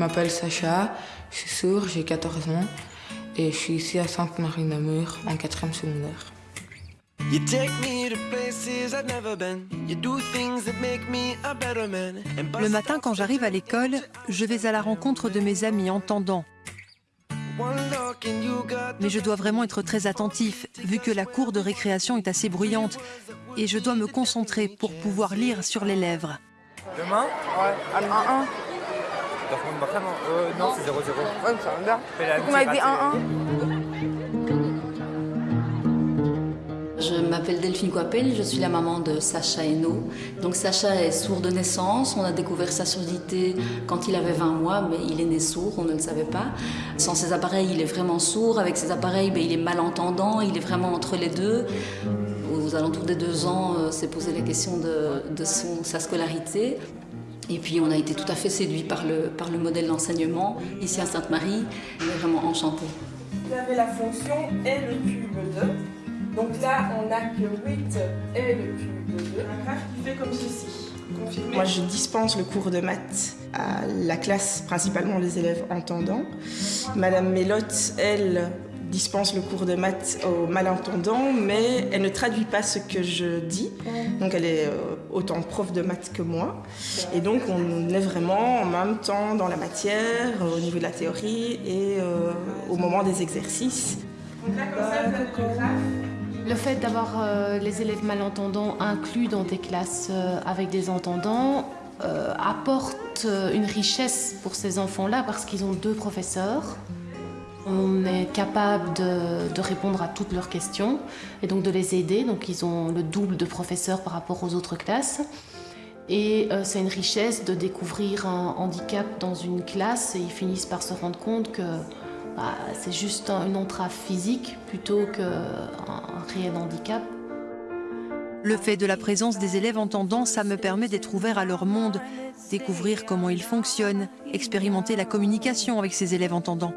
m'appelle Sacha, je suis sourd, j'ai 14 ans et je suis ici à Sainte-Marie-Namur en 4e secondaire. Le matin, quand j'arrive à l'école, je vais à la rencontre de mes amis entendants. Mais je dois vraiment être très attentif, vu que la cour de récréation est assez bruyante, et je dois me concentrer pour pouvoir lire sur les lèvres. Demain? Ouais, à 1-1. Euh, non, c'est 0-0. Ouais, ça m'avez dit 1-1 Je m'appelle Delphine Coipel, je suis la maman de Sacha Hainaut. Donc Sacha est sourd de naissance, on a découvert sa surdité quand il avait 20 mois, mais il est né sourd, on ne le savait pas. Sans ses appareils, il est vraiment sourd, avec ses appareils, ben, il est malentendant, il est vraiment entre les deux. Aux alentours des deux ans, euh, s'est posé la question de, son, sa scolarité. Et puis on a été tout à fait séduit par le, par le modèle d'enseignement ici à Sainte-Marie. On est vraiment enchantés. Vous avez la fonction et le cube 2. Donc là, on n'a que 8 et le cube de 2. Un graphe qui fait comme ceci. Moi, je dispense le cours de maths à la classe, principalement les élèves entendants. Madame Mélotte, elle, dispense le cours de maths aux malentendants, mais elle ne traduit pas ce que je dis. Donc elle est euh, autant prof de maths que moi. Et donc on est vraiment en même temps dans la matière, au niveau de la théorie et euh, au moment des exercices. Donc là, comme ça, vous avez le fait d'avoir euh, les élèves malentendants inclus dans des classes euh, avec des entendants euh, apporte une richesse pour ces enfants-là parce qu'ils ont deux professeurs. On est capable de, répondre à toutes leurs questions et donc de les aider. Donc ils ont le double de professeurs par rapport aux autres classes. Et c'est une richesse de découvrir un handicap dans une classe et ils finissent par se rendre compte que bah, c'est juste une entrave physique plutôt qu'un réel handicap. Le fait de la présence des élèves entendants, ça me permet d'être ouvert à leur monde, découvrir comment ils fonctionnent, expérimenter la communication avec ces élèves entendants.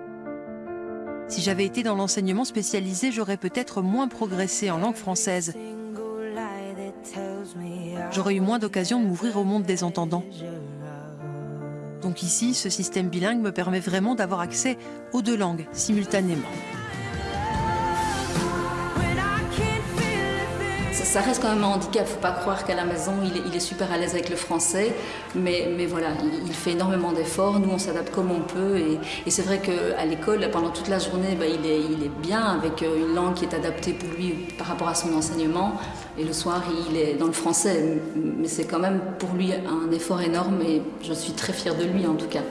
Si j'avais été dans l'enseignement spécialisé, j'aurais peut-être moins progressé en langue française. J'aurais eu moins d'occasion de m'ouvrir au monde des entendants. Donc ici, ce système bilingue me permet vraiment d'avoir accès aux deux langues simultanément. Ça reste quand même un handicap. Faut pas croire qu'à la maison, il est, super à l'aise avec le français. Mais, voilà, il, fait énormément d'efforts. Nous, on s'adapte comme on peut. Et, c'est vrai qu'à l'école, pendant toute la journée, bah, il, est, il est bien avec euh, une langue qui est adaptée pour lui par rapport à son enseignement. Et le soir, il est dans le français. Mais c'est quand même pour lui un effort énorme. Et je suis très fière de lui, en tout cas.